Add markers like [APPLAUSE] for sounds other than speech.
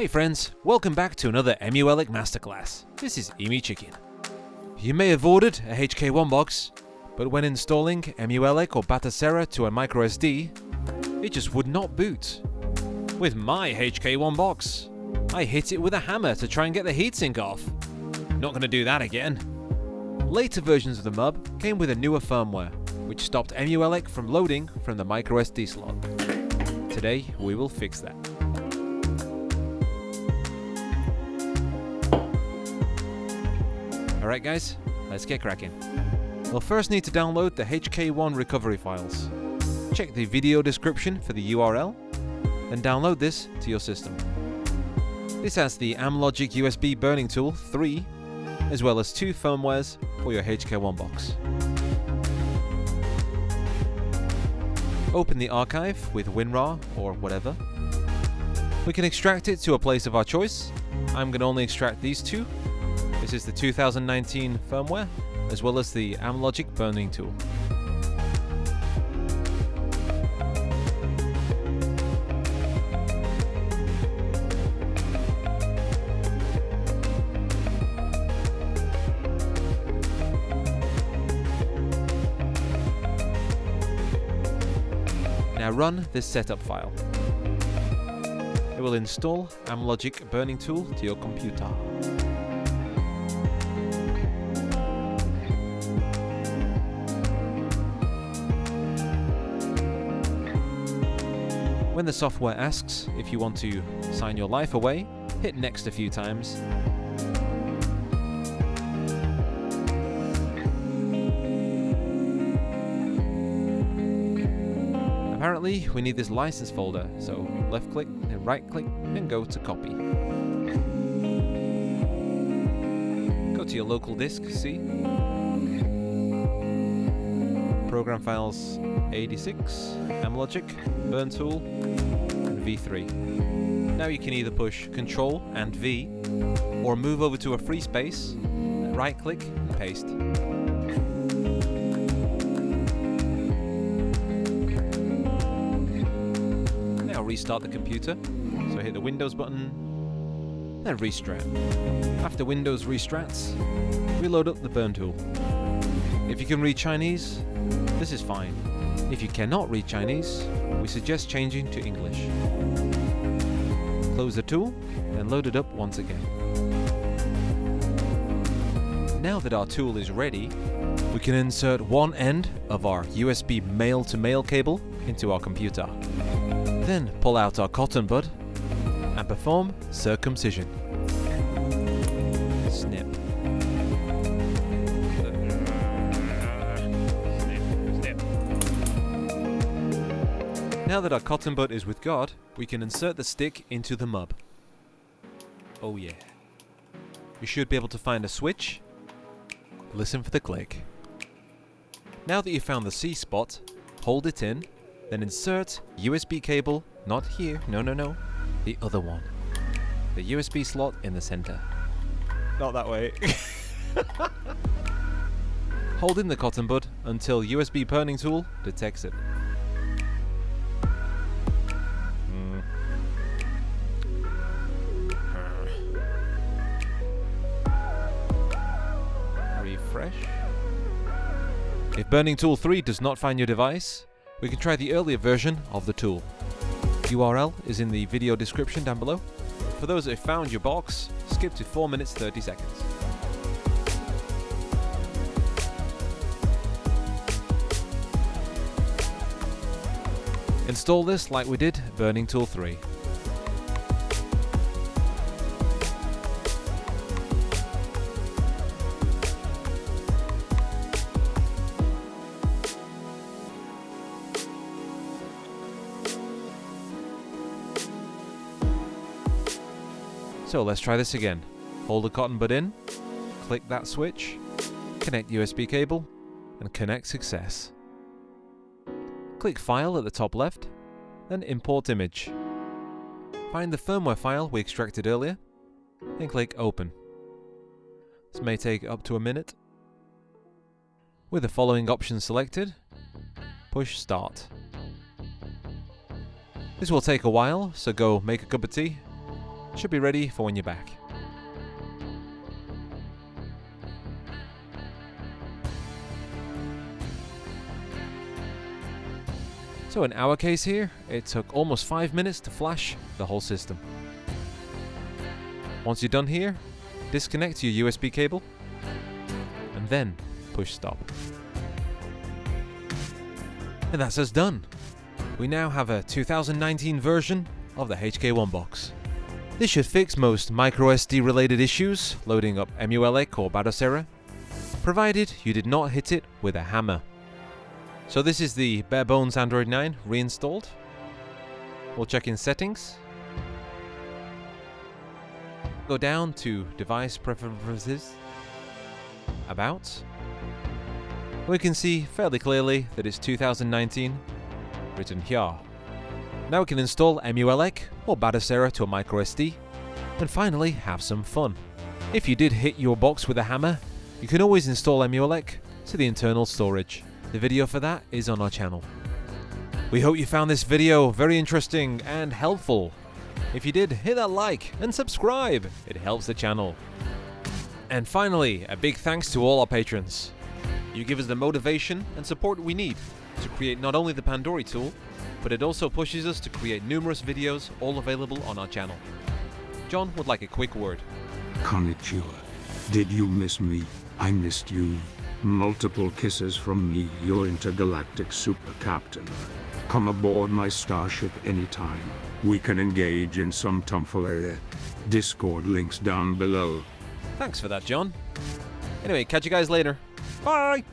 Hey friends, welcome back to another EmuELEC Masterclass. This is Emi Chicken. You may have ordered a HK1 box, but when installing EmuELEC or Batocera to a microSD, it just would not boot. With my HK1 box, I hit it with a hammer to try and get the heatsink off. Not gonna do that again. Later versions of the MUB came with a newer firmware, which stopped EmuELEC from loading from the microSD slot. Today, we will fix that. Alright guys, let's get cracking. We'll first need to download the HK1 recovery files. Check the video description for the URL, and download this to your system. This has the Amlogic USB burning tool 3, as well as two firmwares for your HK1 box. Open the archive with WinRAR or whatever. We can extract it to a place of our choice. I'm going to only extract these two this is the 2019 firmware, as well as the Amlogic burning tool. Now run this setup file. It will install Amlogic burning tool to your computer. When the software asks if you want to sign your life away, hit next a few times. Apparently, we need this license folder, so left click and right click and go to copy. Go to your local disk, see? Program files 86, Amlogic, Burn Tool, and V3. Now you can either push Ctrl and V, or move over to a free space, right click and paste. Now restart the computer, so hit the Windows button, then restrat. After Windows restrats, reload up the Burn Tool. If you can read Chinese, this is fine. If you cannot read Chinese, we suggest changing to English. Close the tool and load it up once again. Now that our tool is ready, we can insert one end of our USB male-to-male -male cable into our computer. Then pull out our cotton bud and perform circumcision. Now that our cotton bud is with God, we can insert the stick into the MUB. Oh yeah. You should be able to find a switch. Listen for the click. Now that you've found the C spot, hold it in, then insert USB cable, not here, no no no, the other one. The USB slot in the center. Not that way. [LAUGHS] hold in the cotton bud until USB burning tool detects it. Refresh. If Burning Tool 3 does not find your device, we can try the earlier version of the tool. URL is in the video description down below. For those that have found your box, skip to 4 minutes 30 seconds. Install this like we did Burning Tool 3. So let's try this again. Hold the cotton bud in, click that switch, connect USB cable, and connect success. Click File at the top left, then Import Image. Find the firmware file we extracted earlier, then click Open. This may take up to a minute. With the following options selected, push Start. This will take a while, so go make a cup of tea Should be ready for when you're back. So in our case here, it took almost 5 minutes to flash the whole system. Once you're done here, disconnect your USB cable and then push stop. And that's us done. We now have a 2019 version of the HK1 box. This should fix most microSD related issues loading up EmuELEC or Batocera, provided you did not hit it with a hammer. So this is the bare bones Android 9 reinstalled. We'll check in settings. Go down to device preferences. About. We can see fairly clearly that it's 2019 written here. Now we can install EmuELEC or Batocera to a microSD and finally have some fun. If you did hit your box with a hammer, you can always install EmuELEC to the internal storage. The video for that is on our channel. We hope you found this video very interesting and helpful. If you did, hit that like and subscribe. It helps the channel. And finally, a big thanks to all our patrons. You give us the motivation and support we need to create not only the Pandory tool, but it also pushes us to create numerous videos all available on our channel. John would like a quick word. Konnichiwa. Did you miss me? I missed you. Multiple kisses from me, your intergalactic super captain. Come aboard my starship anytime. We can engage in some tomfoolery. Discord links down below. Thanks for that, John. Anyway, catch you guys later. Bye!